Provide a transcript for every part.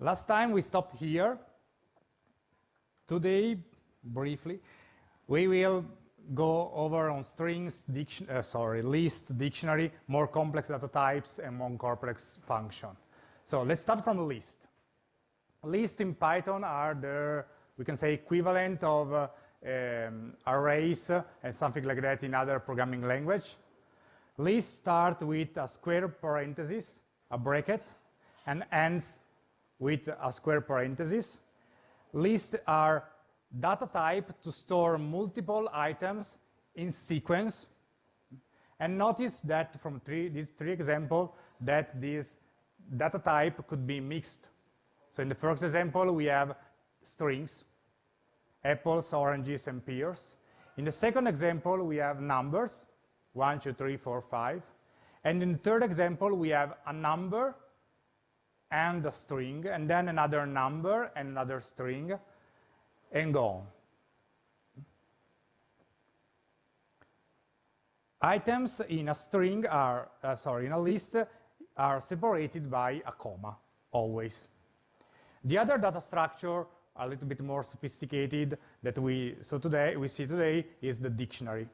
Last time we stopped here. Today, briefly, we will go over on strings, diction, uh, sorry, list, dictionary, more complex data types, and more complex function. So let's start from list. List in Python are the, we can say, equivalent of uh, um, arrays and something like that in other programming language. List start with a square parenthesis, a bracket, and ends with a square parenthesis. Lists are data type to store multiple items in sequence. And notice that from three, these three examples that this data type could be mixed. So in the first example, we have strings, apples, oranges, and pears. In the second example, we have numbers, one, two, three, four, five. And in the third example, we have a number and a string, and then another number and another string, and go on. Items in a string are, uh, sorry, in a list are separated by a comma, always. The other data structure, a little bit more sophisticated, that we so today we see today is the dictionary.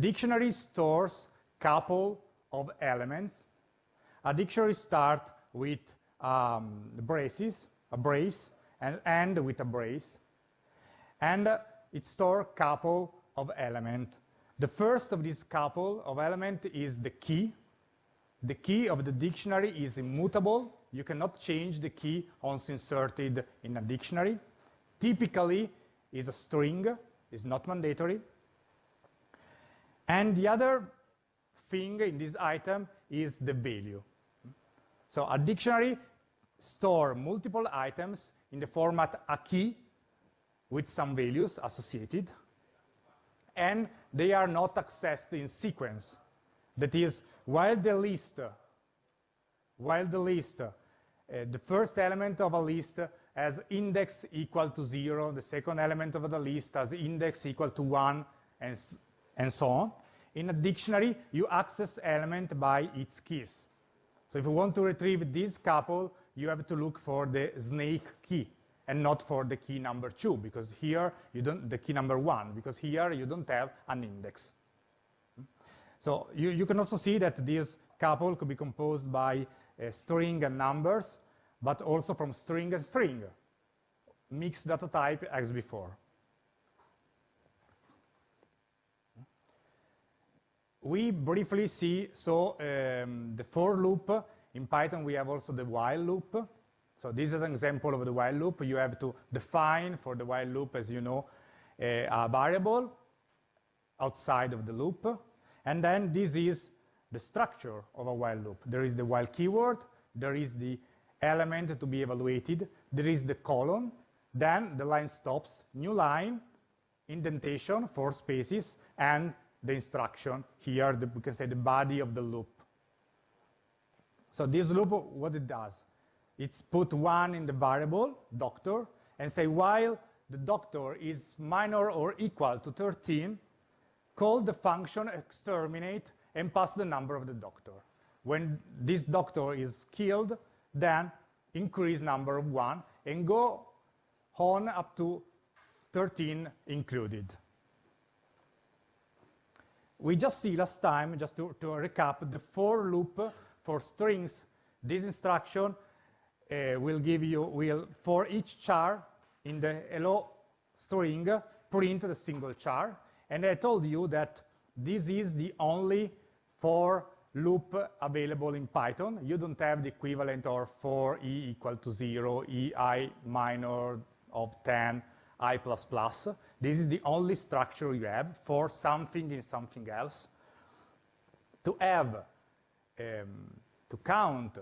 Dictionary stores a couple of elements. A dictionary starts with um, braces, a brace, and end with a brace and it stores couple of element. The first of this couple of element is the key. The key of the dictionary is immutable. You cannot change the key once inserted in a dictionary. Typically is a string, is not mandatory. And the other thing in this item is the value. So a dictionary store multiple items in the format a key with some values associated, and they are not accessed in sequence. That is, while the list, while the list, uh, the first element of a list has index equal to zero, the second element of the list has index equal to one, and, and so on. In a dictionary, you access element by its keys. So if you want to retrieve this couple, you have to look for the snake key and not for the key number two, because here you don't, the key number one, because here you don't have an index. So you, you can also see that this couple could be composed by a string and numbers, but also from string and string, mixed data type as before. We briefly see, so um, the for loop, in Python we have also the while loop, so this is an example of the while loop. You have to define for the while loop, as you know, a, a variable outside of the loop. And then this is the structure of a while loop. There is the while keyword, there is the element to be evaluated, there is the colon, then the line stops, new line, indentation, four spaces, and the instruction here, the, we can say the body of the loop. So this loop, what it does? It's put one in the variable, doctor, and say while the doctor is minor or equal to 13, call the function exterminate and pass the number of the doctor. When this doctor is killed, then increase number of one and go on up to 13 included. We just see last time, just to, to recap, the for loop for strings. This instruction uh, will give you, will for each char in the hello string, print the single char. And I told you that this is the only for loop available in Python. You don't have the equivalent of for e equal to 0, e i minor of 10, i plus plus. This is the only structure you have for something in something else. To have, Um, to count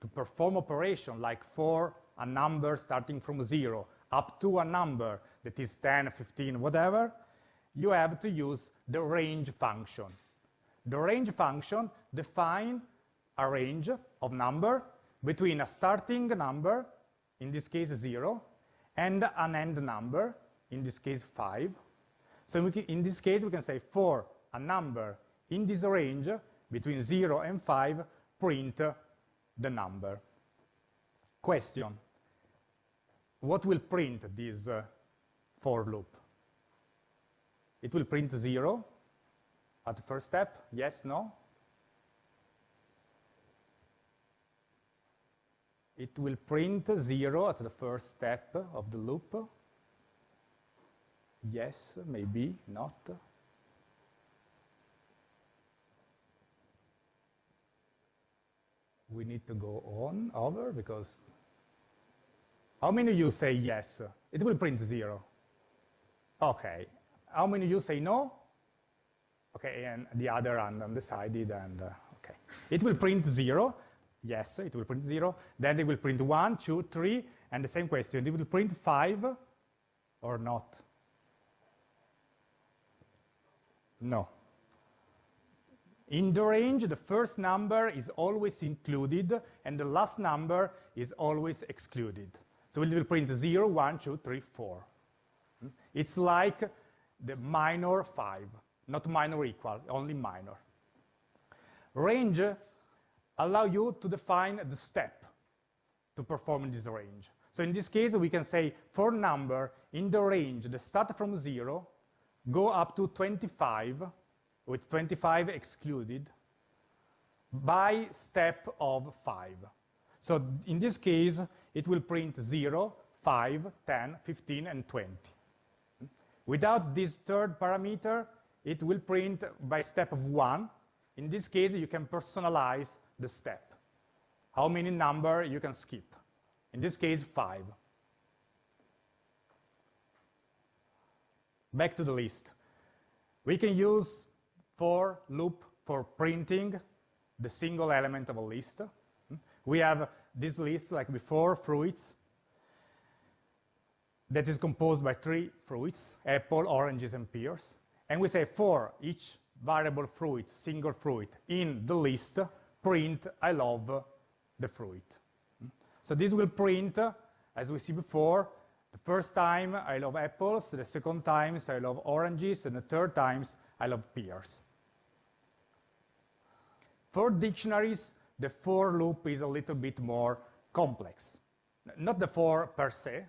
to perform operation like for a number starting from zero up to a number that is 10, 15, whatever, you have to use the range function. The range function define a range of number between a starting number, in this case zero, and an end number, in this case five. So can, in this case, we can say for a number in this range between zero and five, print the number. Question, what will print this uh, for loop? It will print 0 at the first step, yes, no? It will print 0 at the first step of the loop. Yes, maybe, not. We need to go on over because how many of you say yes? It will print 0. Okay. How many of you say no? Okay, and the other hand undecided, and uh, okay. It will print 0. Yes, it will print 0. Then it will print one, two, three, and the same question. It will print 5 or not? No. In the range, the first number is always included, and the last number is always excluded. So it will print 0, 1, 2, 3, 4. It's like the minor 5, not minor equal, only minor. Range allow you to define the step to perform this range. So in this case, we can say for number in the range that start from 0, go up to 25, with 25 excluded, by step of 5. So in this case, it will print 0, 5, 10, 15, and 20. Without this third parameter, it will print by step of 1. In this case, you can personalize the step. How many number you can skip? In this case, 5. Back to the list. We can use for loop for printing the single element of a list. We have this list, like before, fruits, that is composed by three fruits, apple, oranges, and pears. And we say for each variable fruit, single fruit, in the list, print I love the fruit. So this will print, as we see before, the first time I love apples, the second times I love oranges, and the third times I love pears. For dictionaries, the for loop is a little bit more complex. Not the for per se,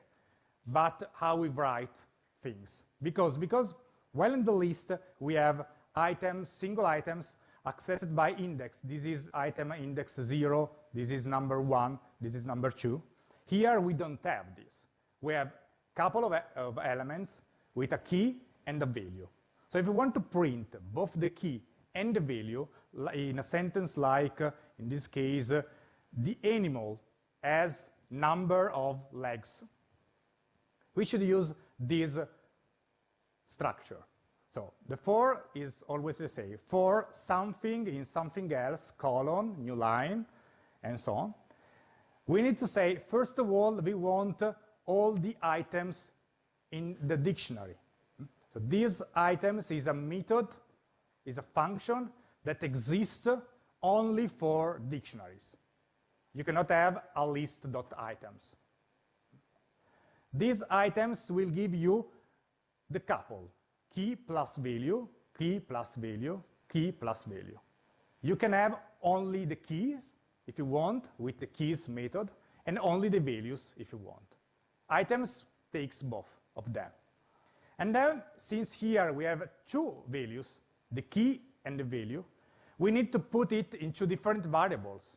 but how we write things. Because, because while in the list we have items, single items, accessed by index. This is item index 0, this is number 1, this is number 2. Here we don't have this. We have a couple of, of elements with a key and a value. So if we want to print both the key and the value in a sentence like, in this case, the animal has number of legs, we should use this structure. So the for is always the same. For something in something else, colon, new line, and so on. We need to say, first of all, we want all the items in the dictionary. So these items is a method, is a function that exists only for dictionaries. You cannot have a list.items. These items will give you the couple, key plus value, key plus value, key plus value. You can have only the keys, if you want, with the keys method, and only the values if you want. Items takes both of them. And then, since here we have two values, the key and the value, we need to put it into different variables,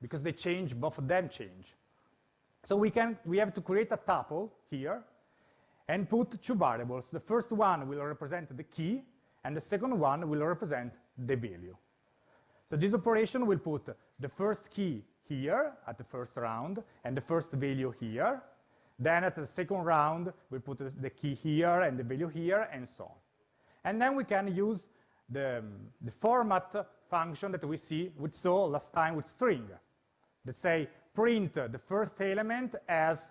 because they change, both of them change. So we, can, we have to create a tuple here and put two variables. The first one will represent the key, and the second one will represent the value. So this operation will put the first key here at the first round, and the first value here. Then at the second round, we put the key here and the value here, and so on. And then we can use the, the format function that we see, we saw last time with string. Let's say print the first element as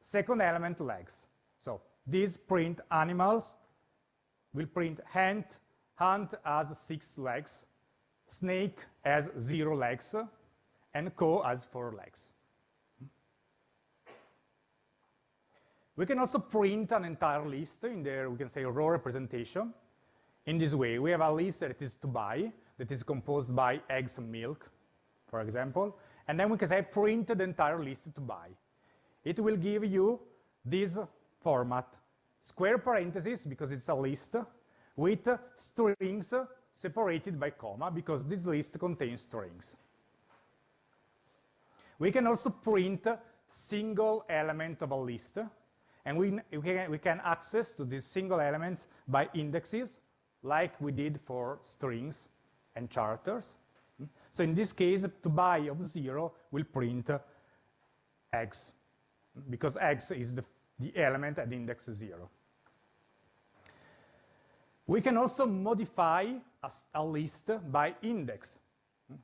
second element legs. So these print animals will print ant, ant has six legs, snake as zero legs, and co as four legs. We can also print an entire list in there, we can say row representation. In this way, we have a list that is to buy, that is composed by eggs and milk, for example, and then we can say print the entire list to buy. it will give you this format, square parentheses, because it's a list, with strings separated by comma, because this list contains strings. We can also print single element of a list, and we, we, can, we can access to these single elements by indexes, like we did for strings and characters. So in this case, to buy of zero will print x, because x is the, the element at index zero. We can also modify a, a list by index.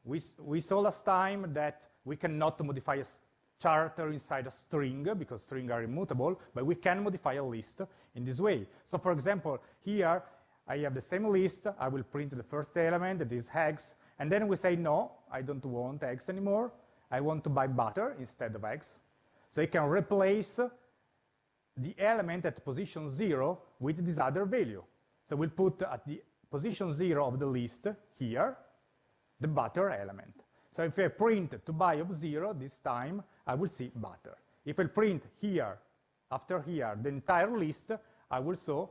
We, we saw last time that we cannot modify a character inside a string because strings are immutable, but we can modify a list in this way. So for example, here I have the same list. I will print the first element, that is eggs, and then we say, no, I don't want eggs anymore. I want to buy butter instead of eggs. So you can replace the element at position zero with this other value. So we'll put at the position zero of the list here, the butter element. So if I print to buy of zero this time, I will see butter. If I print here, after here, the entire list, I will show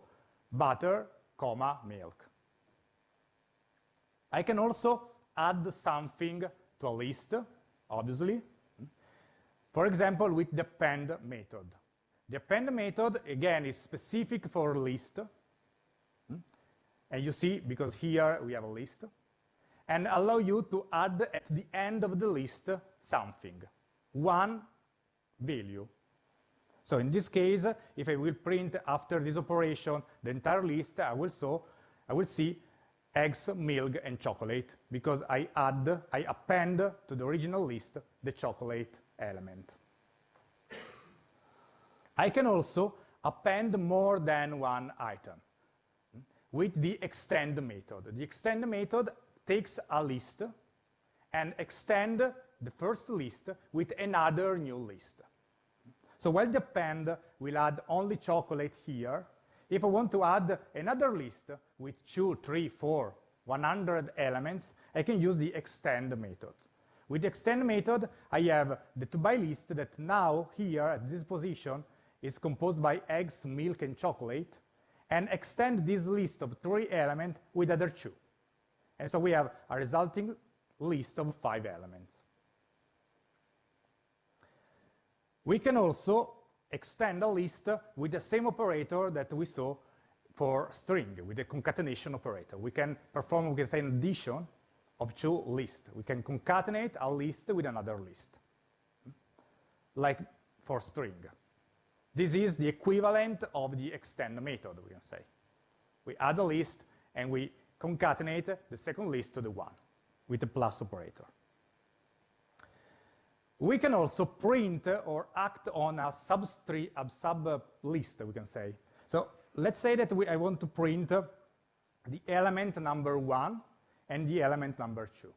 butter, comma, milk. I can also add something to a list, obviously. For example, with the append method. The append method, again, is specific for list. And you see, because here we have a list, and allow you to add at the end of the list something, one value. So in this case, if I will print after this operation the entire list, I will, so, I will see eggs, milk, and chocolate, because I add, I append to the original list the chocolate element. I can also append more than one item with the extend method. The extend method takes a list and extend the first list with another new list. So while the append will add only chocolate here, if I want to add another list with two, three, four, 100 elements, I can use the extend method. With the extend method, I have the to-buy list that now here at this position is composed by eggs, milk, and chocolate, and extend this list of three elements with other two. And so we have a resulting list of five elements. We can also extend a list with the same operator that we saw for string, with the concatenation operator. We can perform, we can say, an addition of two lists. We can concatenate a list with another list, like for string. This is the equivalent of the extend method, we can say. We add a list, and we concatenate the second list to the one with the plus operator. We can also print or act on a subtree, a sub list, we can say. So let's say that we, I want to print the element number one and the element number two.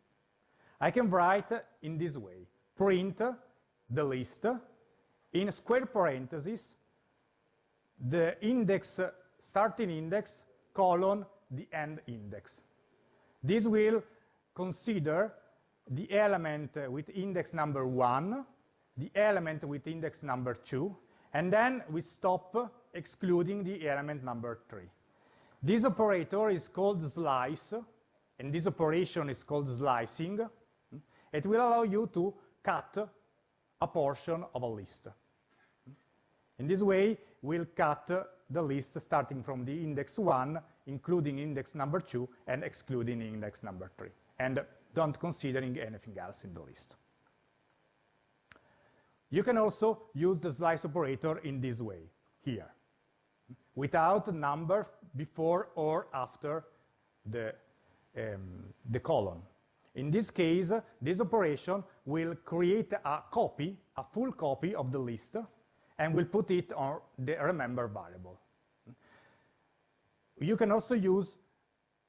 I can write in this way, print the list in square parentheses, the index, starting index, colon, the end index. This will consider the element with index number one, the element with index number two, and then we stop excluding the element number three. This operator is called slice, and this operation is called slicing. It will allow you to cut a portion of a list. In this way, we'll cut the list starting from the index 1, including index number 2, and excluding index number 3, and don't considering anything else in the list. You can also use the slice operator in this way, here, without a number before or after the, um, the colon. In this case, this operation will create a copy, a full copy of the list, and will put it on the remember variable. You can also use,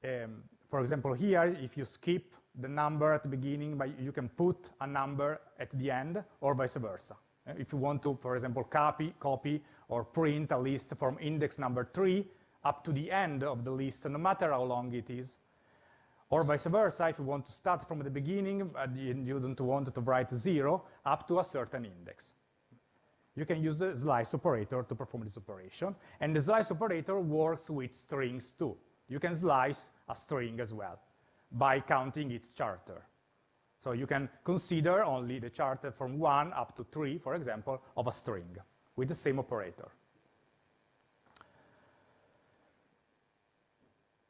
um, for example, here, if you skip the number at the beginning, but you can put a number at the end, or vice versa. If you want to, for example, copy, copy or print a list from index number three up to the end of the list, no matter how long it is, or vice versa, if you want to start from the beginning and you don't want to write zero up to a certain index. you can use the slice operator to perform this operation. And the slice operator works with strings too. You can slice a string as well by counting its charter. So you can consider only the charter from 1 up to 3, for example, of a string with the same operator.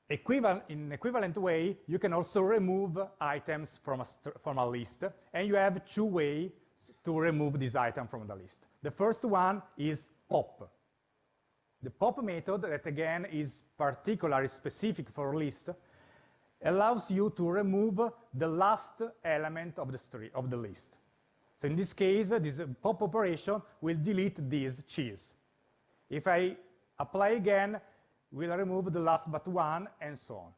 Equivalent, in equivalent way, you can also remove items from a, from a list, and you have two ways to remove this item from the list. The first one is pop. The pop method, that again is particularly specific for list, allows you to remove the last element of the, of the list. So in this case, uh, this uh, pop operation will delete this cheese. If I apply again, will remove the last but one, and so on.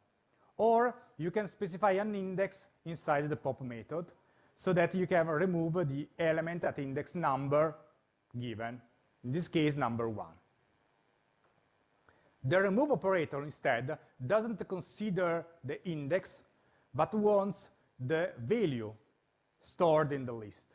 Or you can specify an index inside the pop method so that you can remove the element at index number given, in this case, number one. The remove operator, instead, doesn't consider the index, but wants the value stored in the list.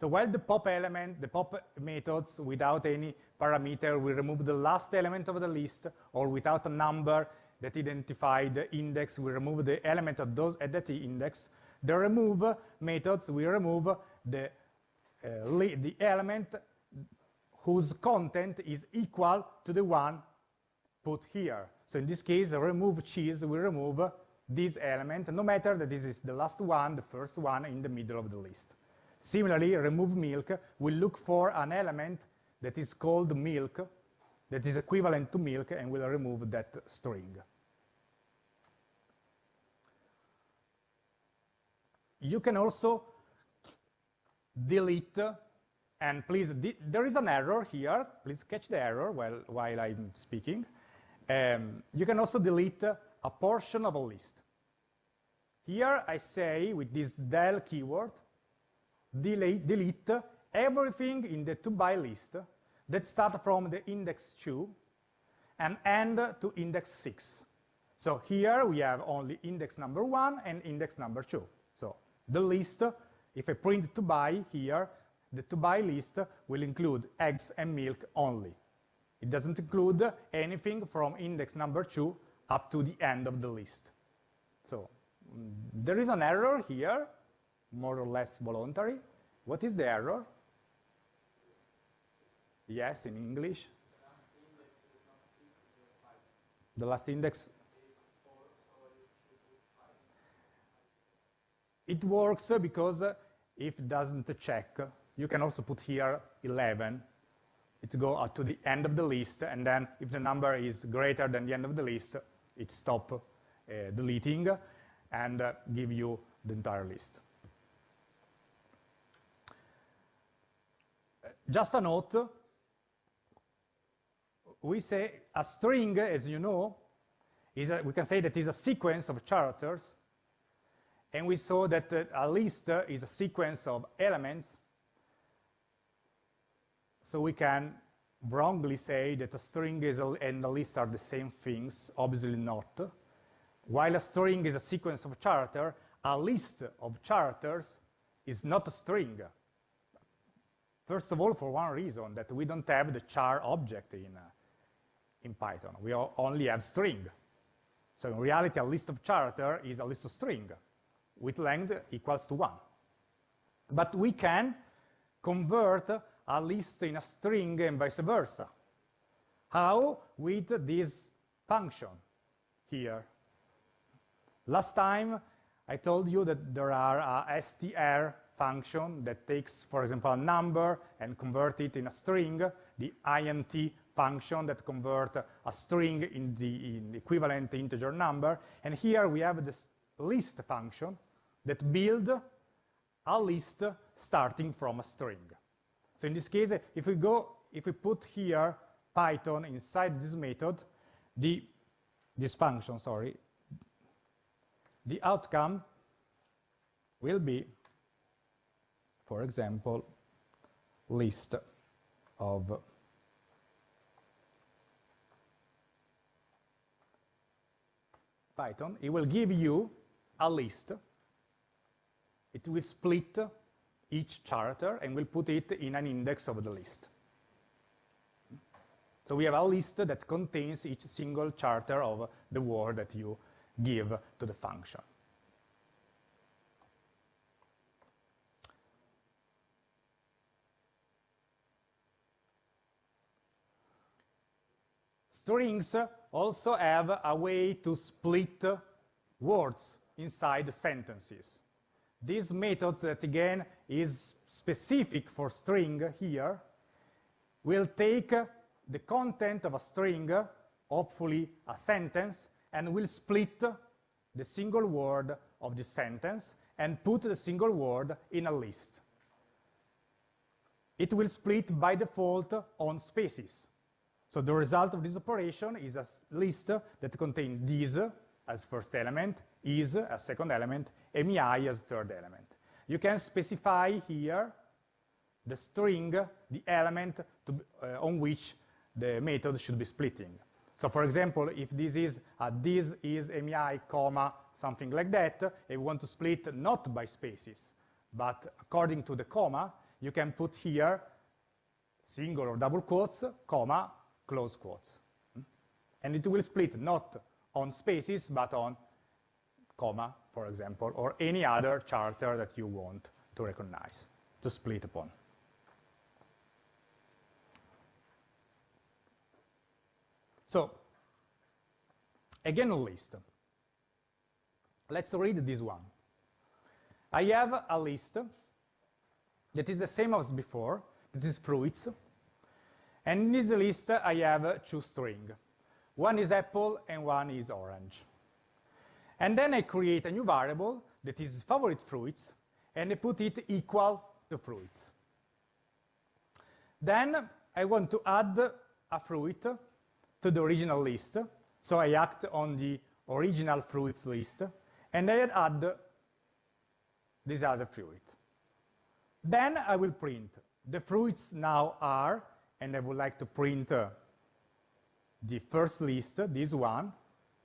So while the pop element, the pop methods without any parameter will remove the last element of the list, or without a number that identify the index will remove the element of those at that index, the remove methods will remove the, uh, the element whose content is equal to the one put here. So in this case, remove cheese will remove this element, no matter that this is the last one, the first one in the middle of the list. Similarly, remove milk will look for an element that is called milk, that is equivalent to milk, and we'll remove that string. You can also delete, and please, there is an error here. Please catch the error while, while I'm speaking. Um, you can also delete a portion of a list. Here I say, with this del keyword, delete, delete everything in the to-buy list that start from the index 2 and end to index 6. So here we have only index number 1 and index number 2. So the list, if I print to buy here, the to buy list will include eggs and milk only. It doesn't include anything from index number 2 up to the end of the list. So mm, there is an error here, more or less voluntary. What is the error? Yes, in English. The last index. It works because if it doesn't check, you can also put here 11. It go to the end of the list, and then if the number is greater than the end of the list, it stop uh, deleting and uh, give you the entire list. Just a note, we say a string, as you know, is a, we can say that is a sequence of characters, and we saw that uh, a list is a sequence of elements, so we can wrongly say that a string a, and a list are the same things, obviously not. While a string is a sequence of characters, a list of characters is not a string. First of all, for one reason, that we don't have the char object in, uh, in Python. We only have string. So in reality, a list of character is a list of string with length equals to 1. But we can convert a list in a string and vice versa. How? With this function here. Last time, I told you that there are a str function that takes, for example, a number and convert it in a string, the int function that convert a string in the in equivalent integer number. And here we have this list function that build a list starting from a string. So in this case, if we go, if we put here Python inside this method, the this function, sorry, the outcome will be, for example, list of Python, it will give you a list. It will split each character and we'll put it in an index of the list. So we have a list that contains each single character of the word that you give to the function. Strings also have a way to split words inside sentences. This method that again is specific for string here will take the content of a string, hopefully a sentence, and will split the single word of the sentence and put the single word in a list. It will split by default on spaces. So the result of this operation is a list that contains this as first element, is as second element, MEI as third element. You can specify here the string, the element to, uh, on which the method should be splitting. So for example, if this is this is MEI, comma, something like that, and we want to split not by spaces, but according to the comma, you can put here single or double quotes, comma, close quotes. Hmm? And it will split not on spaces, but on comma, for example, or any other character that you want to recognize, to split upon. So, again a list. Let's read this one. I have a list that is the same as before, it is fruits, and in this list, I have two strings. One is apple and one is orange. And then I create a new variable that is favorite fruits, and I put it equal to fruits. Then I want to add a fruit to the original list. So I act on the original fruits list, and I add this other fruit. Then I will print the fruits now are and I would like to print the first list, this one,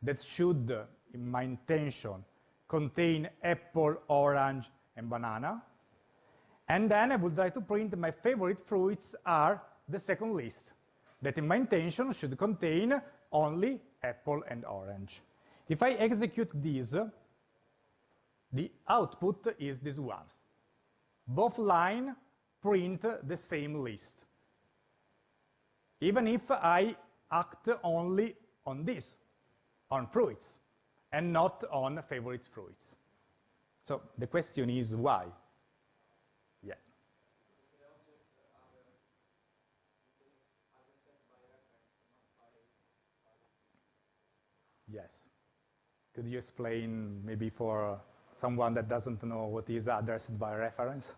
that should, in my intention, contain apple, orange, and banana. And then I would like to print my favorite fruits are the second list, that in my intention should contain only apple and orange. If I execute this, the output is this one. Both line print the same list even if I act only on this, on fruits, and not on favorite fruits. So the question is why? Yeah. Yes. Could you explain maybe for someone that doesn't know what is addressed by reference?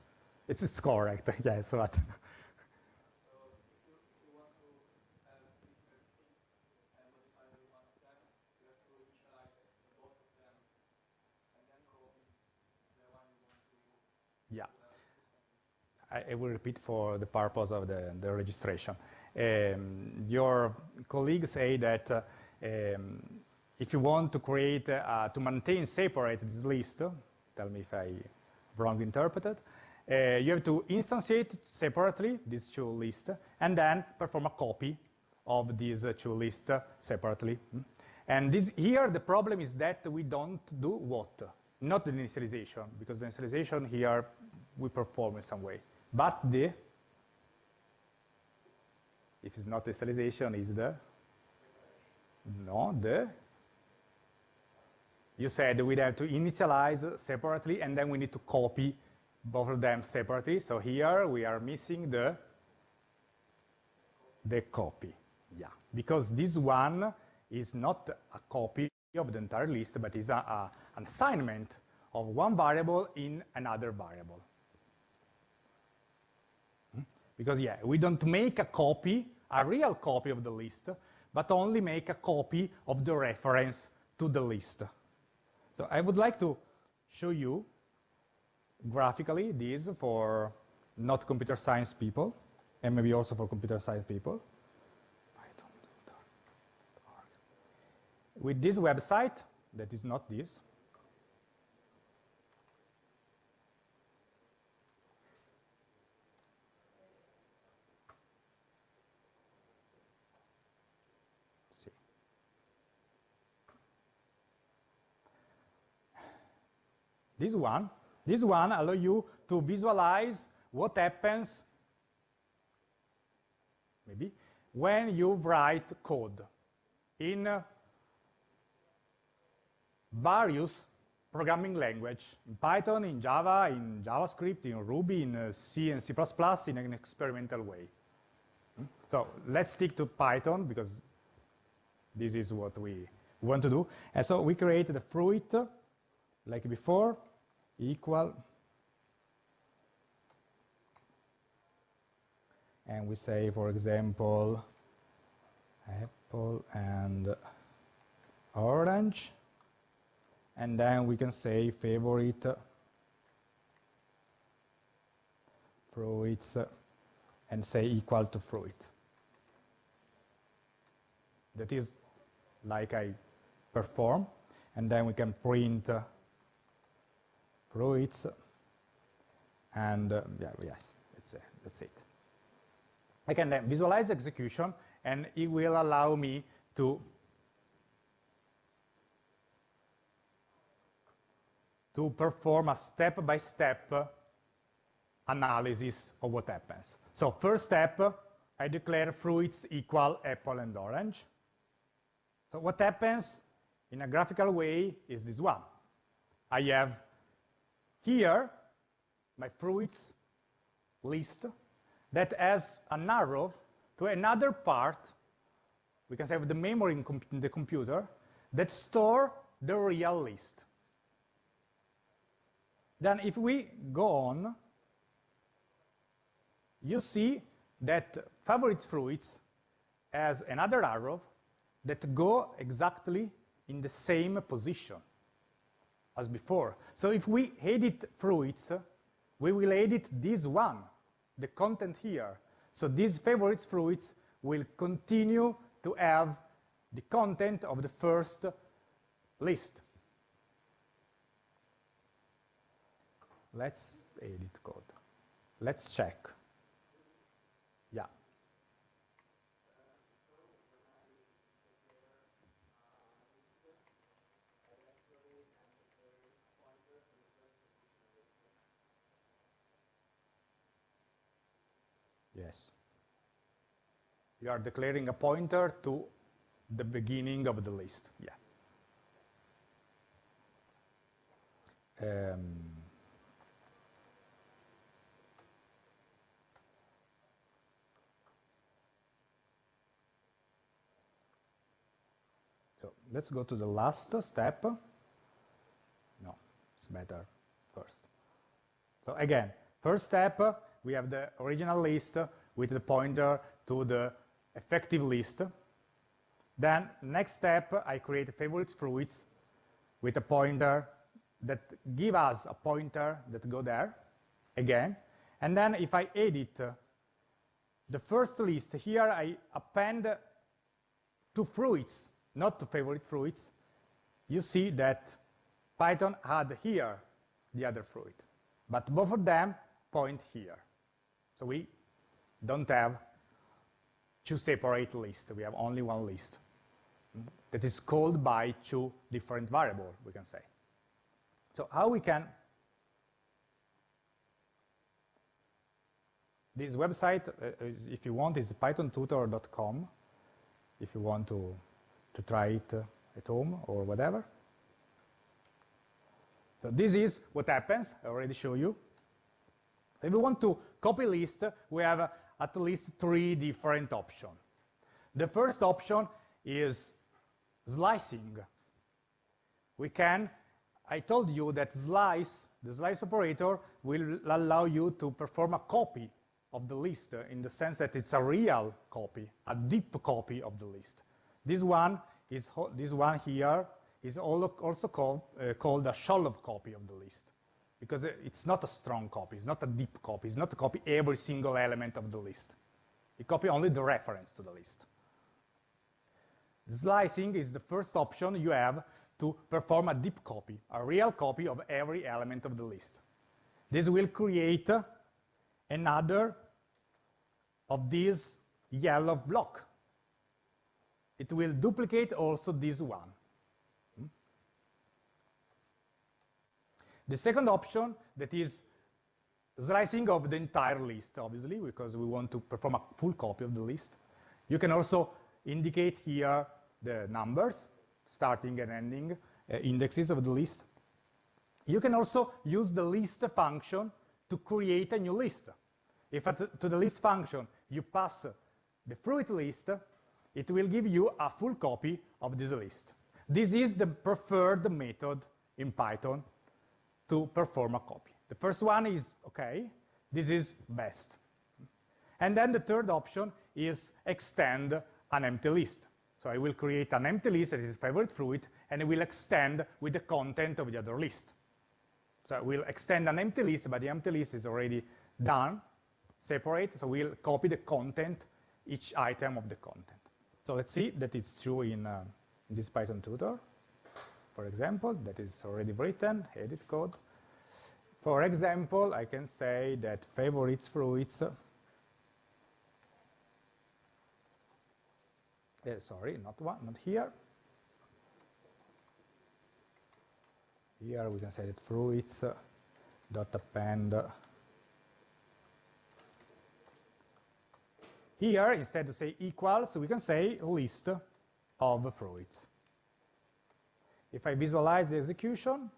It's, it's correct, yes, but I, will repeat for the purpose of the, the registration. Um, your colleagues say that uh, um, if you want to create, uh, to maintain separate this list, tell me if I wrong interpreted, uh, you have to instantiate separately these two lists and then perform a copy of these two lists separately. And this, here the problem is that we don't do what? Not the initialization, because the initialization here we perform in some way. But the, if it's not initialization, is the, no, the, you said we'd have to initialize separately and then we need to copy both of them separately. So here we are missing the, the copy, yeah. Because this one is not a copy of the entire list, but is a, a, an assignment of one variable in another variable. Because yeah, we don't make a copy, a real copy of the list, but only make a copy of the reference to the list. So I would like to show you graphically this for not computer science people, and maybe also for computer science people. With this website, that is not this, this one, this one allow you to visualize what happens, maybe, when you write code in uh, various programming language, in Python, in Java, in JavaScript, in Ruby, in uh, C and C++ in an experimental way. Hmm? So let's stick to Python because this is what we want to do. And so we create the fruit like before equal and we say for example apple and orange and then we can say favorite fruits and say equal to fruit. That is like I perform, and then we can print fruits, and uh, yeah, yes, that's, uh, that's it. I can then visualize execution, and it will allow me to to perform a step-by-step -step analysis of what happens. So first step, I declare fruits equal apple and orange. So what happens in a graphical way is this one. I have here my fruits list that has an arrow to another part, we can say the memory in, in the computer, that store the real list. Then if we go on, you see that favorite fruits has another arrow that go exactly in the same position as before. So if we edit fruits, we will edit this one, the content here. So these favorites fruits will continue to have the content of the first list. Let's edit code. Let's check. Yeah. Yes. You are declaring a pointer to the beginning of the list. Yeah. Um, so let's go to the last step. No, it's better first. So again, first step, we have the original list with the pointer to the effective list. Then next step, I create favorites fruits with a pointer that give us a pointer that go there again. And then if I edit the first list, here I append two fruits, not to favorite fruits. You see that Python had here the other fruit, but both of them point here. So we don't have two separate lists. We have only one list that is called by two different variables, we can say. So how we can, this website, uh, if you want, is pythontutor.com, if you want to, to try it uh, at home or whatever. So this is what happens, I already show you. If we want to copy list, we have at least three different options. The first option is slicing. We can, I told you that slice, the slice operator, will allow you to perform a copy of the list in the sense that it's a real copy, a deep copy of the list. This one is this one here is also called, uh, called a shallow copy of the list because it's not a strong copy, it's not a deep copy, it's not a copy every single element of the list. It copy only the reference to the list. Slicing is the first option you have to perform a deep copy, a real copy of every element of the list. This will create another of these yellow block. It will duplicate also this one. The second option, that is slicing of the entire list, obviously, because we want to perform a full copy of the list. You can also indicate here the numbers, starting and ending uh, indexes of the list. You can also use the list function to create a new list. If to the list function you pass the fruit list, it will give you a full copy of this list. This is the preferred method in Python to perform a copy. The first one is okay, this is best. And then the third option is extend an empty list. So I will create an empty list that is favorite fruit, and it will extend with the content of the other list. So I will extend an empty list, but the empty list is already done, separate, so we'll copy the content, each item of the content. So let's see that it's true in, uh, in this Python tutor, for example, that is already written, edit code. For example, I can say that favorites fruits uh, sorry, not one, not here. Here we can say that fruits dot append. Here, instead to say equals, we can say list of fruits. If I visualize the execution,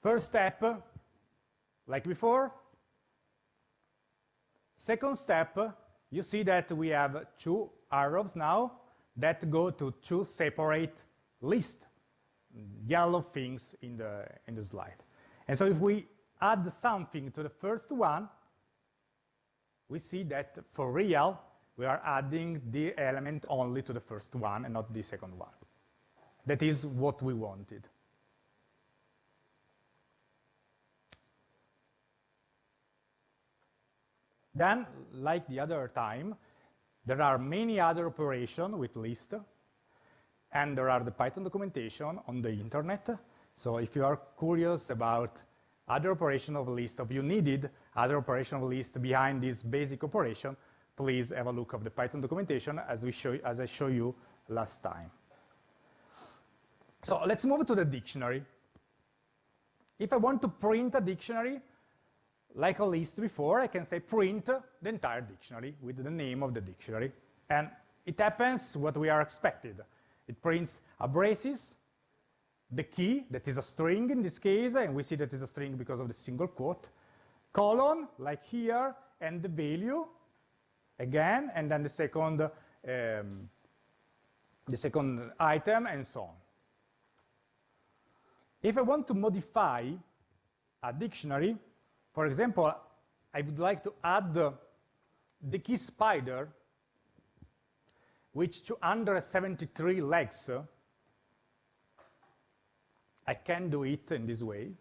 first step, like before, second step, you see that we have two arrows now that go to two separate lists, yellow things in the, in the slide. And so if we add something to the first one, we see that for real, we are adding the element only to the first one and not the second one. That is what we wanted. Then, like the other time, there are many other operations with list, and there are the Python documentation on the internet. So if you are curious about other operation of list, if you needed other operation of list behind this basic operation, please have a look of the Python documentation as, we show, as I show you last time. So let's move to the dictionary. If I want to print a dictionary, like a list before, I can say print the entire dictionary with the name of the dictionary. And it happens what we are expected. It prints a braces, the key, that is a string in this case, and we see that is a string because of the single quote, colon, like here, and the value, again, and then the second, um, the second item, and so on. If I want to modify a dictionary, for example, I would like to add the, key spider, which 273 legs. I can do it in this way.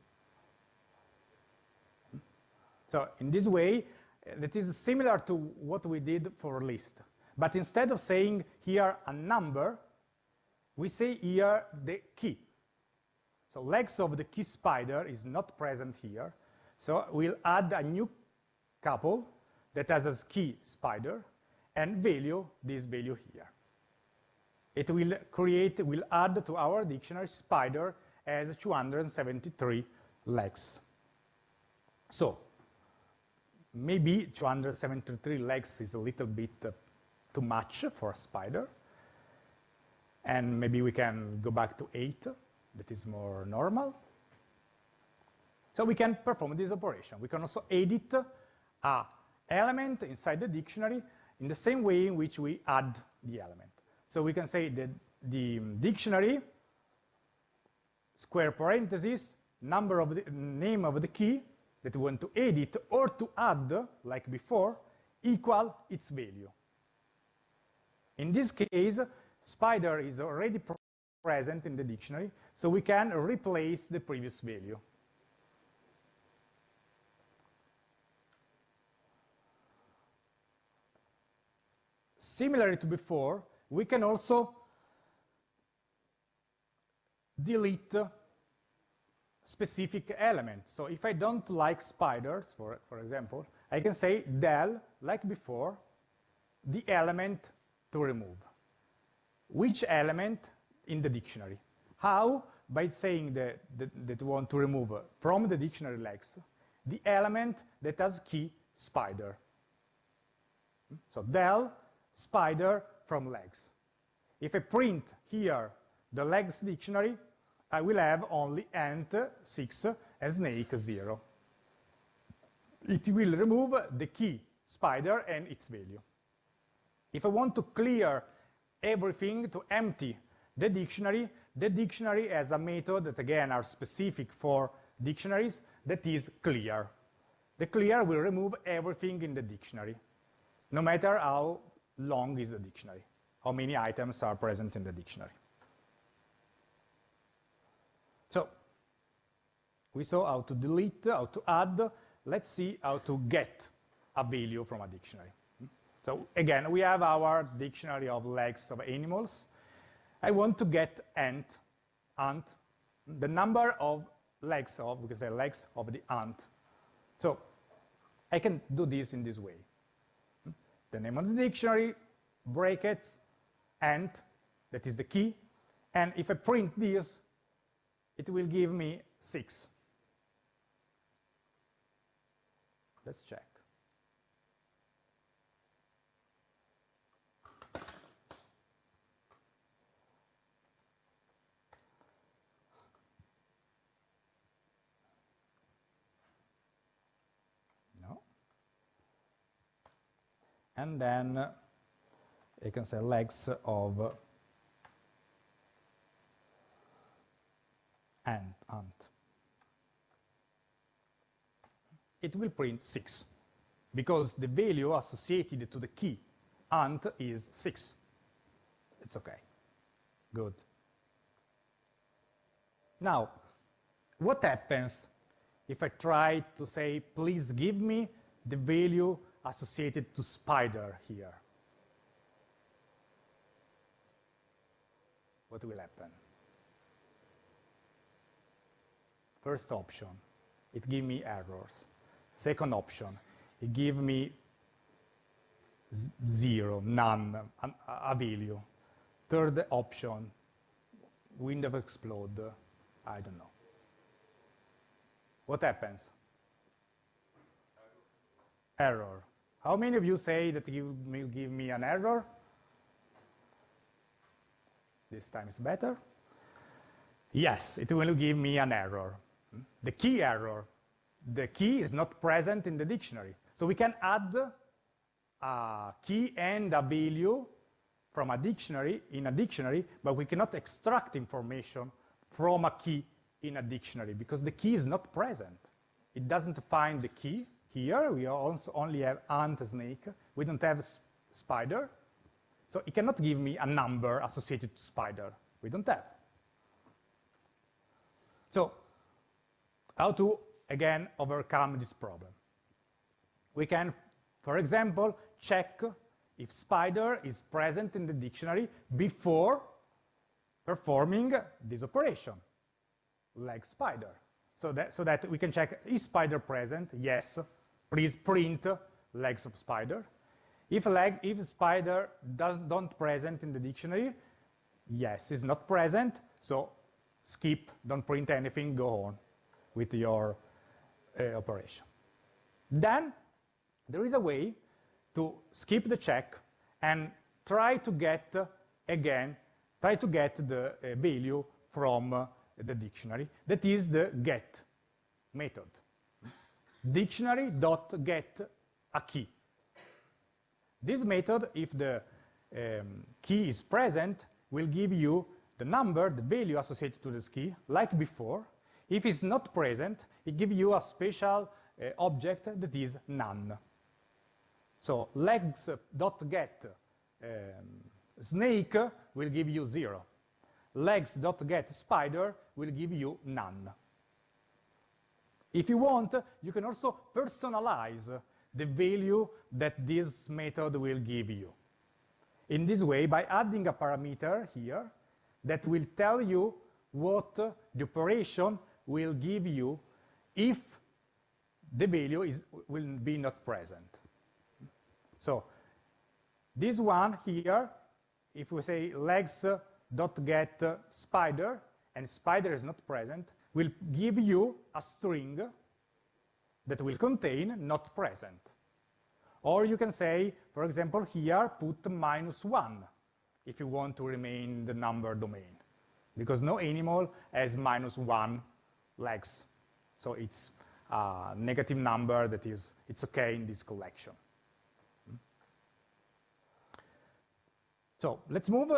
So in this way, that is similar to what we did for list. But instead of saying here a number, we say here the key. So legs of the key spider is not present here. So we'll add a new couple that has a key spider and value this value here. It will create, will add to our dictionary spider as 273 legs. So maybe 273 legs is a little bit uh, too much for a spider. And maybe we can go back to eight, that is more normal. So we can perform this operation. We can also edit a element inside the dictionary in the same way in which we add the element. So we can say that the dictionary, square parentheses, number of the name of the key that we want to edit or to add, like before, equal its value. In this case, spider is already present in the dictionary, so we can replace the previous value. Similarly to before, we can also delete specific element. So if I don't like spiders, for, for example, I can say del, like before, the element to remove. Which element in the dictionary? How? by saying that, that, that we want to remove from the dictionary legs the element that has key spider. So del spider from legs. If I print here the legs dictionary, I will have only ant 6 and snake 0. It will remove the key spider and its value. If I want to clear everything to empty the dictionary, the dictionary has a method that again are specific for dictionaries that is clear. The clear will remove everything in the dictionary, no matter how long is the dictionary, how many items are present in the dictionary. So we saw how to delete, how to add. Let's see how to get a value from a dictionary. So again, we have our dictionary of legs of animals. I want to get ant, ant, the number of legs of, because the legs of the ant. So I can do this in this way. The name of the dictionary, brackets, ant, that is the key. And if I print this, it will give me 6. Let's check. No. And then you can say legs of ant, ant. It will print 6 because the value associated to the key ant is 6. It's okay. Good. Now, what happens if I try to say, please give me the value associated to spider here. What will happen? First option, it give me errors. Second option, it give me zero, none, a value. Third option, window explode, I don't know. What happens? Error. How many of you say that you will give me an error? This time is better. Yes, it will give me an error. The key error. The key is not present in the dictionary. So we can add a key and a value from a dictionary in a dictionary, but we cannot extract information from a key in a dictionary because the key is not present. It doesn't find the key, here we also only have ant snake. We don't have spider. So it cannot give me a number associated to spider. We don't have. So how to, again, overcome this problem? We can, for example, check if spider is present in the dictionary before performing this operation, like spider. So that, so that we can check, is spider present? Yes please print legs of spider. If leg, if spider does don't present in the dictionary, yes, is not present, so skip, don't print anything, go on with your operation. Then there is a way to skip the check and try to get, uh, again, try to get the uh, value from uh, the dictionary. That is the get method dictionary.get a key. This method, if the um, key is present, will give you the number, the value associated to this key, like before. If it's not present, it gives you a special uh, object that is none. So legs.get um, snake will give you zero. Legs.get spider will give you none. If you want, you can also personalize the value that this method will give you. In this way, by adding a parameter here that will tell you what the operation will give you if the value is, will be not present. So this one here, if we say legs.get spider, and spider is not present, will give you a string that will contain not present. Or you can say, for example, here, put minus one if you want to remain the number domain, because no animal has minus one legs. So it's a negative number that is, it's okay in this collection. Hmm. So let's move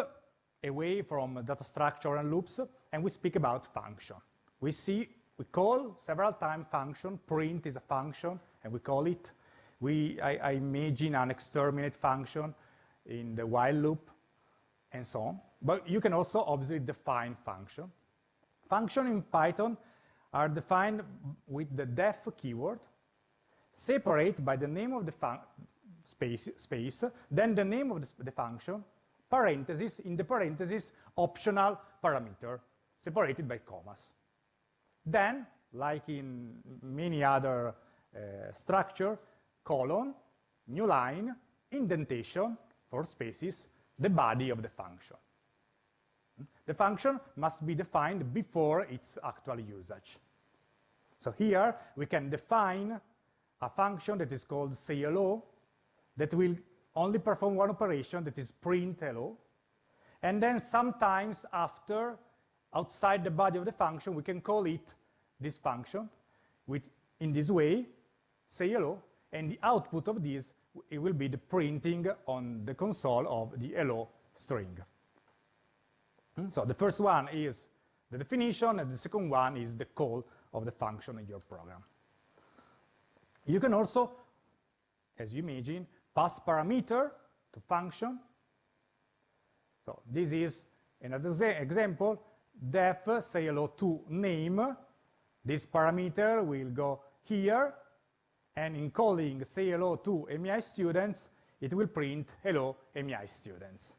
away from data structure and loops, and we speak about function. We see, we call several times function, print is a function, and we call it. We, I, I imagine an exterminate function in the while loop, and so on. But you can also obviously define function. Function in Python are defined with the def keyword, separate by the name of the space, space, then the name of the, the function, parentheses, in the parentheses, optional parameter, separated by commas. Then, like in many other uh, structure, colon, new line, indentation for spaces, the body of the function. The function must be defined before its actual usage. So here we can define a function that is called say hello that will only perform one operation that is print hello. And then sometimes after, outside the body of the function, we can call it this function with, in this way, say hello, and the output of this it will be the printing on the console of the hello string. Hmm? So the first one is the definition, and the second one is the call of the function in your program. You can also, as you imagine, pass parameter to function. So this is another example, def say hello to name. This parameter will go here, and in calling say hello to MEI students, it will print hello MEI students.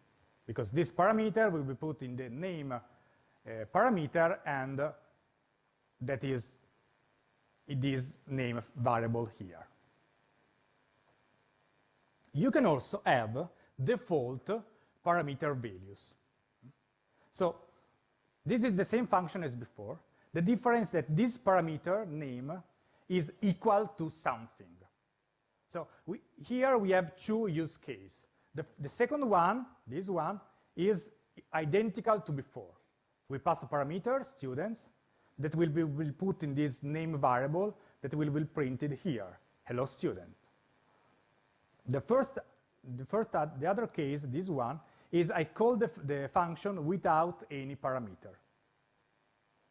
Because this parameter will be put in the name uh, parameter, and uh, that is it is name variable here. You can also have default parameter values. So this is the same function as before. The difference that this parameter name is equal to something. So we, here we have two use cases. The, the, second one, this one, is identical to before. We pass a parameter, students, that will be will put in this name variable that will be printed here, hello student. The first, the first, uh, the other case, this one, is I call the, the function without any parameter.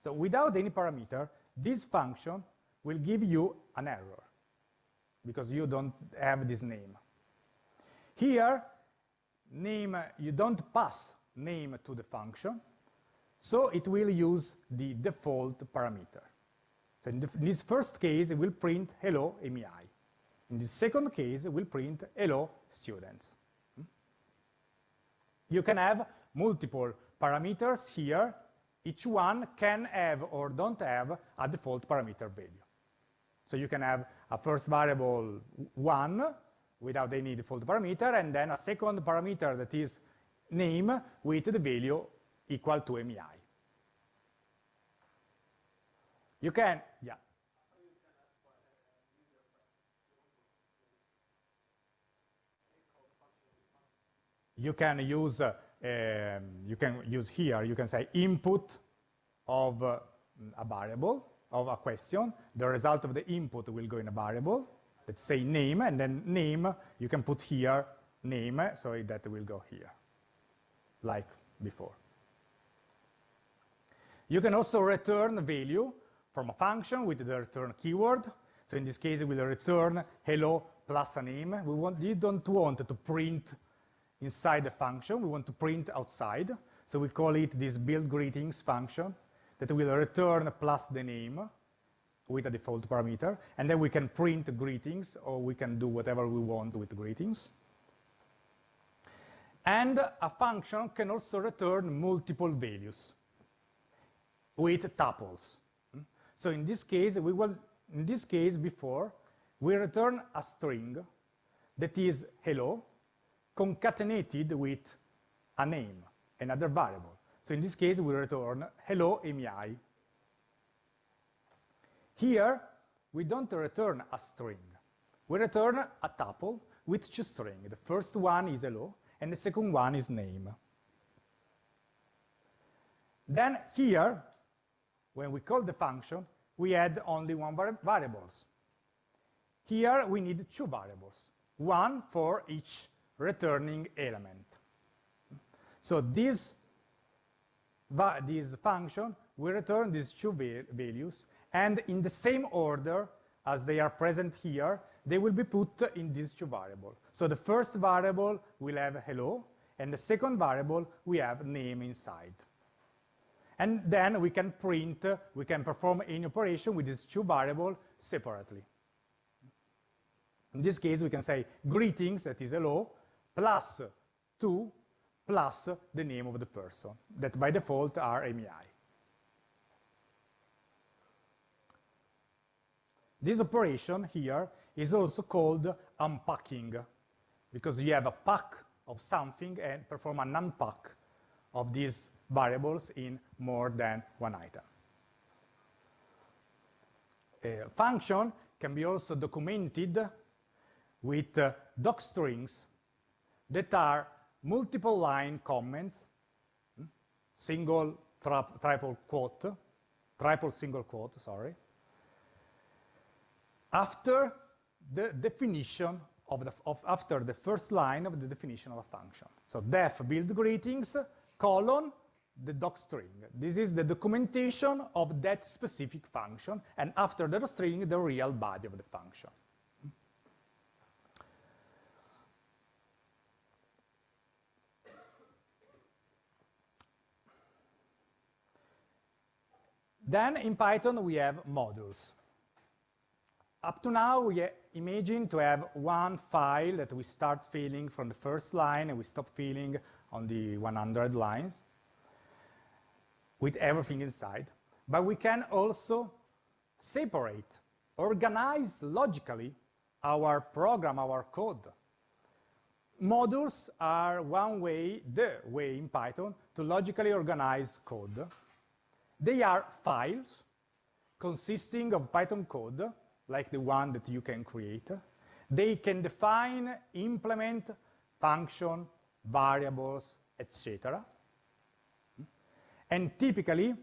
So without any parameter, this function will give you an error because you don't have this name. Here, name, you don't pass name to the function, so it will use the default parameter. So in, in this first case, it will print hello MEI. In the second case, it will print hello students. Hmm? You can have multiple parameters here. Each one can have or don't have a default parameter value. So you can have a first variable 1 without any default parameter, and then a second parameter that is name with the value equal to MEI. You can, yeah. you can use uh, um, you can use here you can say input of uh, a variable of a question the result of the input will go in a variable let's say name and then name you can put here name so that will go here like before you can also return value from a function with the return keyword so in this case it will return hello plus a name we want you don't want to print inside the function. We want to print outside. So we call it this build greetings function that will return plus the name with a default parameter. And then we can print greetings, or we can do whatever we want with greetings. And a function can also return multiple values with tuples. Hmm? So in this case, we will, in this case before, we return a string that is hello, concatenated with a name, another variable. So in this case, we return hello AMI. Here, we don't return a string. We return a tuple with two strings. The first one is hello, and the second one is name. Then here, when we call the function, we add only one var variables. Here we need two variables, one for each returning element. So this, this function will return these two values, and in the same order as they are present here, they will be put in these two variables. So the first variable will have hello, and the second variable we have name inside. And then we can print, we can perform any operation with these two variables separately. In this case, we can say greetings, that is hello, plus 2 plus the name of the person, that by default are AMI. This operation here is also called unpacking, because you have a pack of something and perform an unpack of these variables in more than one item. A function can be also documented with uh, docstrings that are multiple line comments, hmm, single, triple quote, triple single quote, sorry, after the definition of the, of, after the first line of the definition of a function. So def build greetings, colon, the docstring. This is the documentation of that specific function, and after the string, the real body of the function. Then in Python, we have modules. Up to now, we imagine to have one file that we start filling from the first line and we stop filling on the 100 lines with everything inside. But we can also separate, organize logically our program, our code. Modules are one way, the way in Python, to logically organize code they are files consisting of Python code, like the one that you can create. They can define, implement, function, variables, etc. And typically,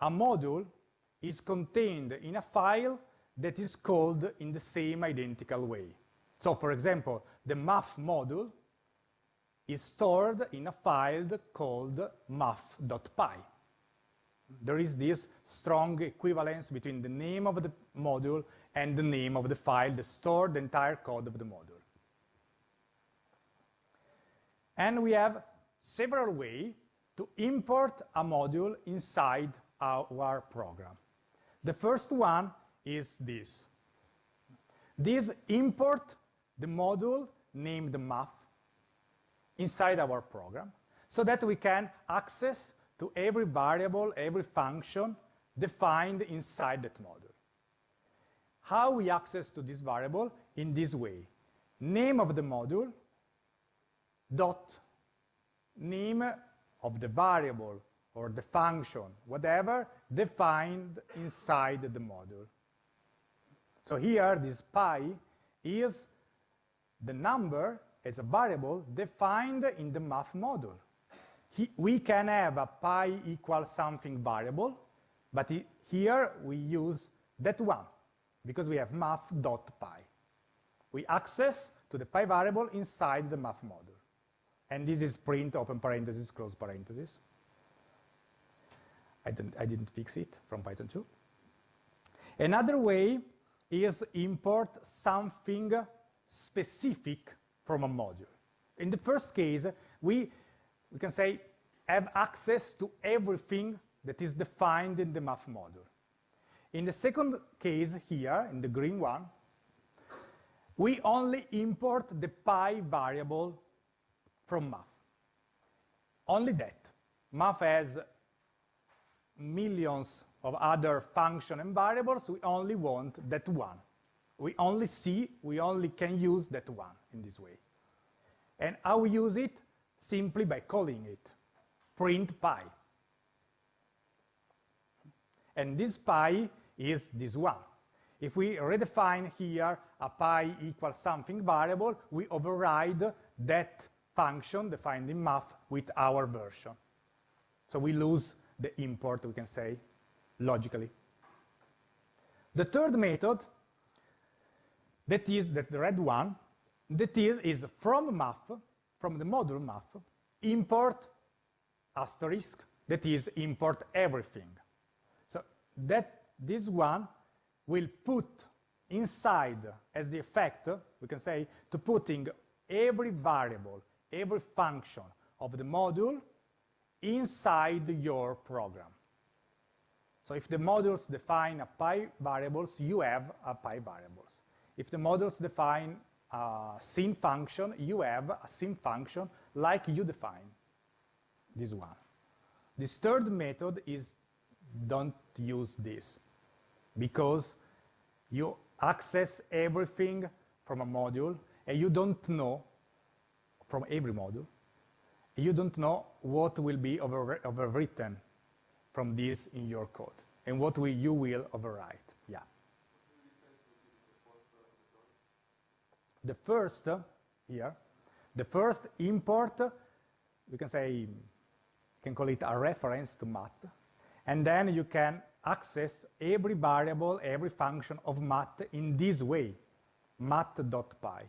a module is contained in a file that is called in the same identical way. So for example, the math module is stored in a file called math.py there is this strong equivalence between the name of the module and the name of the file that stored the entire code of the module. And we have several ways to import a module inside our program. The first one is this. This import the module named math inside our program so that we can access to every variable, every function defined inside that module. How we access to this variable? In this way. Name of the module dot name of the variable or the function, whatever, defined inside the module. So here, this pi is the number as a variable defined in the math module we can have a pi equal something variable, but here we use that one because we have math.pi. We access to the pi variable inside the math module. And this is print, open parenthesis, close parenthesis. I didn't, I didn't fix it from Python 2. Another way is import something specific from a module. In the first case, we we can say, have access to everything that is defined in the math module. In the second case here, in the green one, we only import the pi variable from math. Only that. Math has millions of other function and variables. We only want that one. We only see, we only can use that one in this way. And how we use it? Simply by calling it print pi. and this pi is this one. If we redefine here a pi equals something variable, we override that function defined in math with our version. So we lose the import, we can say, logically. The third method, that is that the red one, that is, is from math, from the module math, import asterisk, that is import everything. So that this one will put inside as the effect, we can say, to putting every variable, every function of the module inside your program. So if the modules define a pi variables, you have a pi variables. If the modules define a sin function, you have a sin function like you define this one. This third method is don't use this because you access everything from a module and you don't know from every module you don't know what will be over, overwritten from this in your code and what you will overwrite. Yeah. The first here, the first import, we can say, can call it a reference to math, and then you can access every variable, every function of math in this way, math.pi.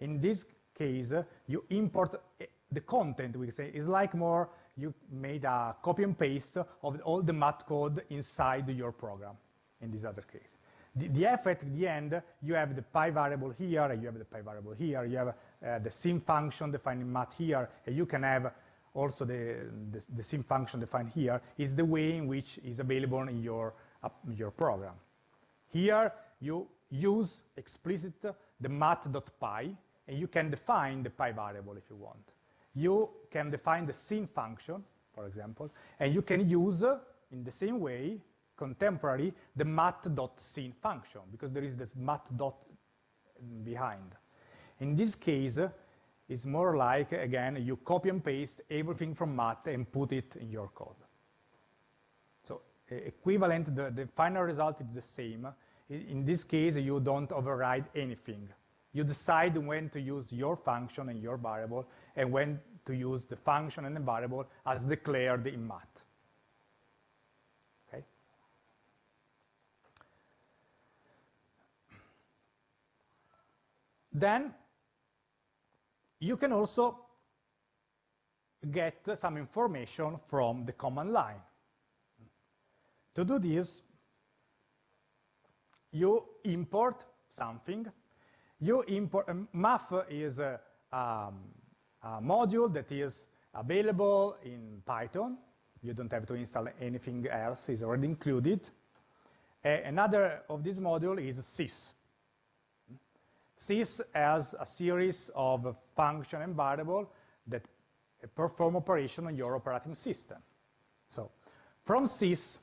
In this case, you import eh, the content, we say, is like more you made a copy and paste of all the math code inside your program in this other case. The, the at the end, you have the pi variable here, you have the pi variable here, you have uh, the sin function defined in math here, and you can have also the, the, the sin function defined here is the way in which is available in your, uh, your program. Here, you use explicit the math.pi, and you can define the pi variable if you want you can define the sin function, for example, and you can use, uh, in the same way, contemporary, the math.sin function, because there is this math dot behind. In this case, it's more like, again, you copy and paste everything from math and put it in your code. So equivalent, the, the final result is the same. In this case, you don't override anything. You decide when to use your function and your variable and when to use the function and the variable as declared in math. Okay? Then you can also get some information from the command line. To do this, you import something you import, um, math is a, um, a, module that is available in Python. You don't have to install anything else, it's already included. another of this module is sys. Sys has a series of function and variable that perform operation on your operating system. So from sys,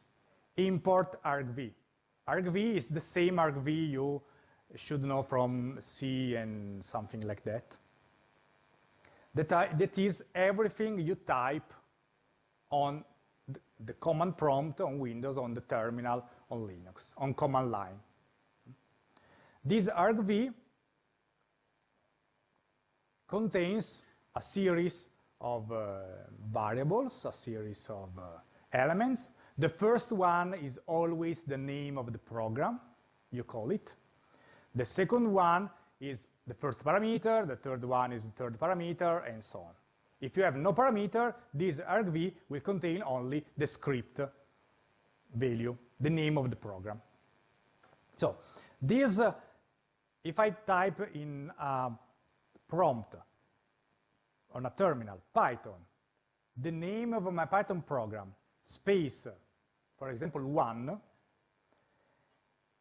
import argv. argv is the same argv you should know from C and something like that. That, that is everything you type on the command prompt on Windows, on the terminal, on Linux, on command line. This argv contains a series of uh, variables, a series of uh, elements. The first one is always the name of the program, you call it. The second one is the first parameter, the third one is the third parameter, and so on. If you have no parameter, this argv will contain only the script value, the name of the program. So this, uh, if I type in a prompt on a terminal, Python, the name of my Python program, space, for example, one,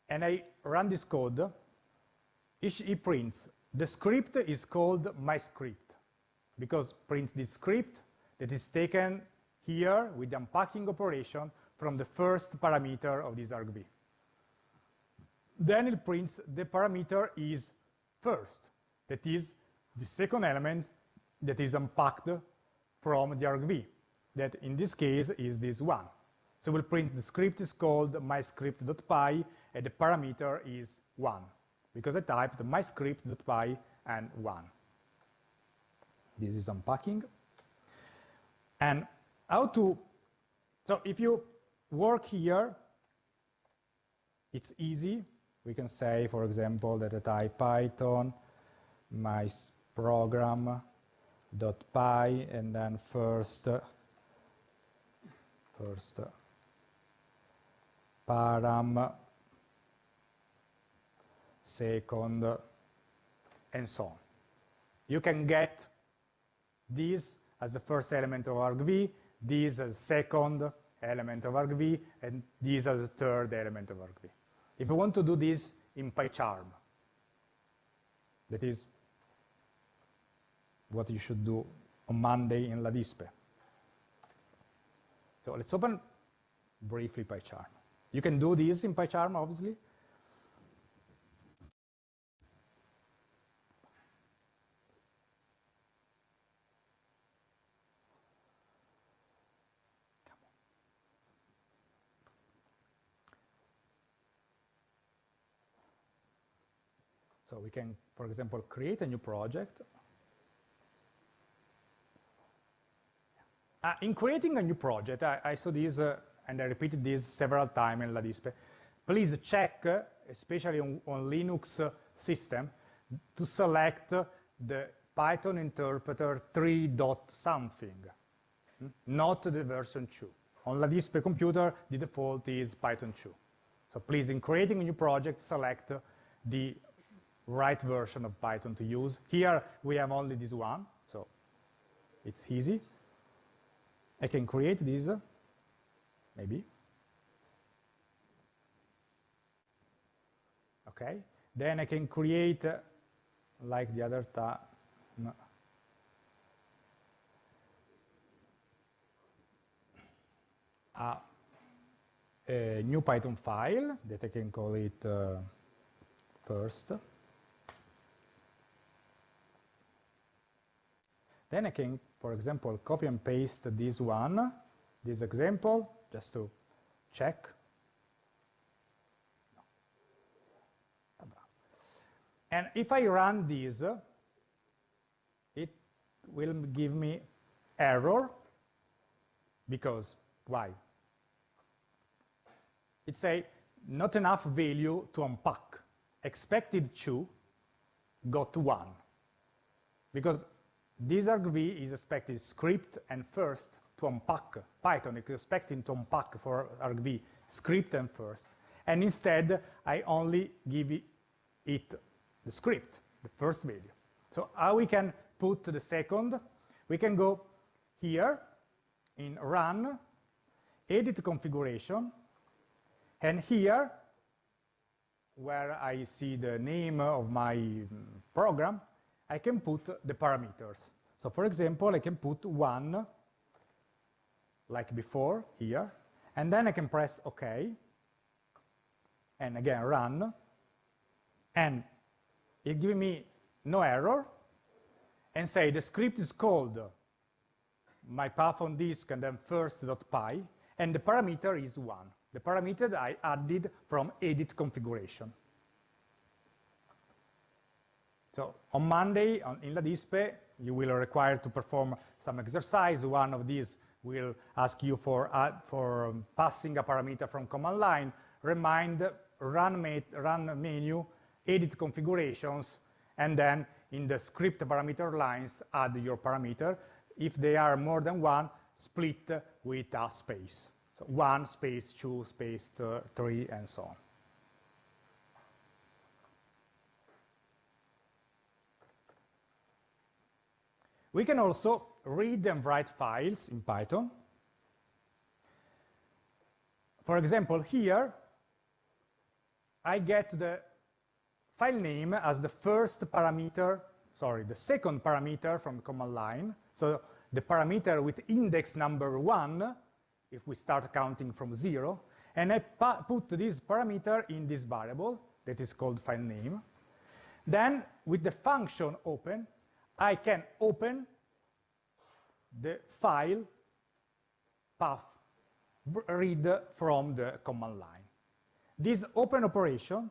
and I run this code, it prints. The script is called my script because prints this script that is taken here with the unpacking operation from the first parameter of this argv. Then it prints the parameter is first, that is the second element that is unpacked from the argv, that in this case is this one. So we'll print the script is called myscript.py, and the parameter is 1, because I typed myscript.py and 1. This is unpacking. And how to, so if you work here, it's easy. We can say, for example, that I type Python, my program dot py, and then first, first param, second, and so on. You can get this as the first element of argv, this as second element of argv, and this as the third element of argv. If you want to do this in PyCharm, that is what you should do on Monday in LaDispe. So let's open briefly PyCharm. You can do this in PyCharm, obviously. So we can, for example, create a new project. Uh, in creating a new project, I, I saw this, uh, and I repeated this several times in LaDispe. Please check, uh, especially on, on Linux uh, system, to select the Python interpreter 3 something, hmm? not the version 2. On LaDispe computer, the default is Python 2. So please, in creating a new project, select the right version of Python to use. Here we have only this one, so it's easy. I can create this, maybe. Okay, then I can create, uh, like the other time, no. a, a, new Python file that I can call it uh, first. Then I can, for example, copy and paste this one, this example, just to check. And if I run this, it will give me error, because, why? It's a not enough value to unpack. Expected 2 got 1. Because this argv is expected script and first to unpack. Python is expecting to unpack for argv script and first. And instead, I only give it the script, the first value. So how we can put the second? We can go here in run, edit configuration, and here, where I see the name of my mm, program, I can put the parameters. So for example, I can put one, like before, here, and then I can press OK, and again run, and it gives me no error, and say the script is called my path on disk and then first.py, and the parameter is 1, the parameter I added from edit configuration. So on Monday on, in LaDispe, you will require to perform some exercise. One of these will ask you for, uh, for um, passing a parameter from command line, remind, run, run menu, edit configurations, and then in the script parameter lines, add your parameter. If they are more than one, split with a space. So one space, two space, three, and so on. We can also read and write files in Python. For example, here, I get the file name as the first parameter, sorry, the second parameter from the command line. So the parameter with index number one, if we start counting from zero, and I put this parameter in this variable that is called file name. Then with the function open, I can open the file path read from the command line. This open operation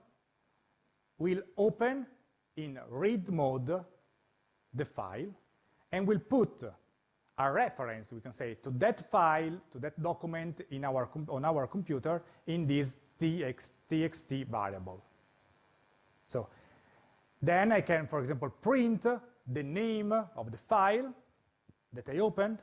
will open in read mode the file and will put a reference, we can say, to that file, to that document in our on our computer in this txt, txt variable. So then I can, for example, print the name of the file that I opened,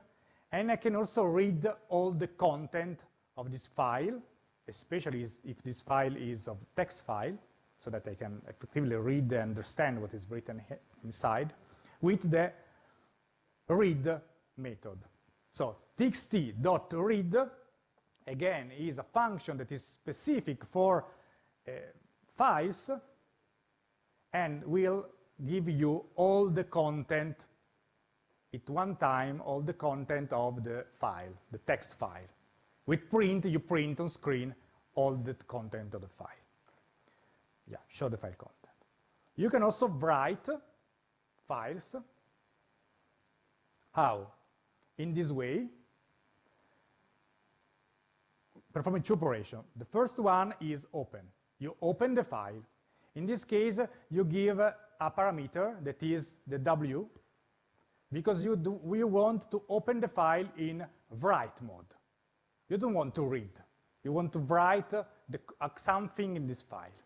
and I can also read all the content of this file, especially if this file is of text file, so that I can effectively read and understand what is written inside, with the read method. So txt.read, again, is a function that is specific for uh, files and will give you all the content at one time, all the content of the file, the text file. With print, you print on screen all the content of the file. Yeah, show the file content. You can also write files. How? In this way, performing two operations. The first one is open. You open the file. In this case, you give a parameter that is the W, because you, do, you want to open the file in write mode. You don't want to read. You want to write the, uh, something in this file.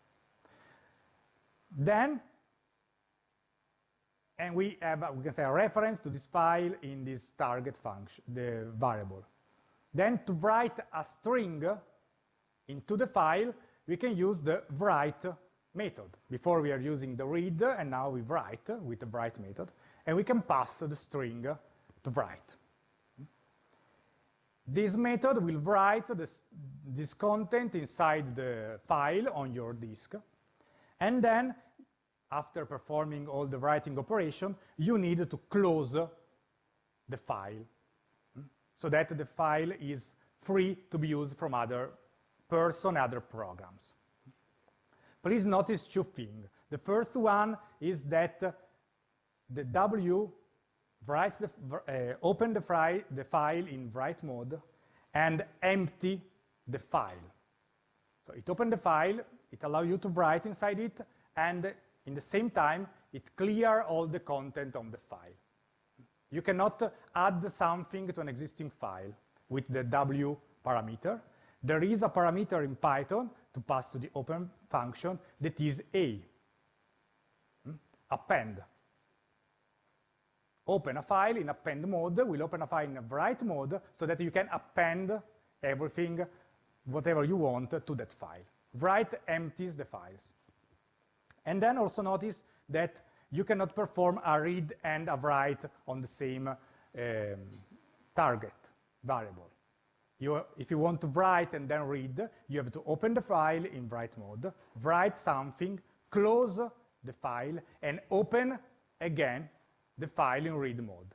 Then, and we have, we can say, a reference to this file in this target function, the variable. Then to write a string into the file, we can use the write method. Before we are using the read, and now we write with the write method, and we can pass the string to write. This method will write this, this content inside the file on your disk, and then after performing all the writing operation, you need to close the file so that the file is free to be used from other person, other programs. Please notice two things. The first one is that the W writes the, uh, open the, file, the file in write mode and empty the file. So it opened the file, it allows you to write inside it, and in the same time, it clear all the content on the file. You cannot add something to an existing file with the W parameter. There is a parameter in Python to pass to the open function that is A, hmm? append. Open a file in append mode, will open a file in write mode so that you can append everything, whatever you want, to that file. Write empties the files. And then also notice that you cannot perform a read and a write on the same um, target variable. You, if you want to write and then read, you have to open the file in write mode, write something, close the file, and open again the file in read mode.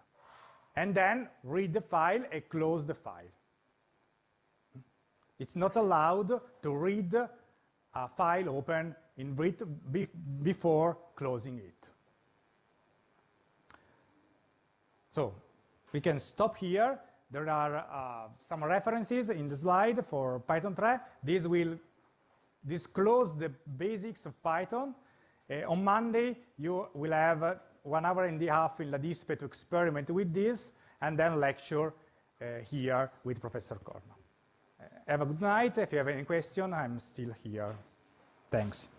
And then read the file and close the file. It's not allowed to read a file open in read before closing it. So we can stop here. There are uh, some references in the slide for Python 3. This will disclose the basics of Python. Uh, on Monday, you will have uh, one hour and a half in LADISPE to experiment with this, and then lecture here with Professor. Uh, have a good night. If you have any question, I'm still here. Thanks.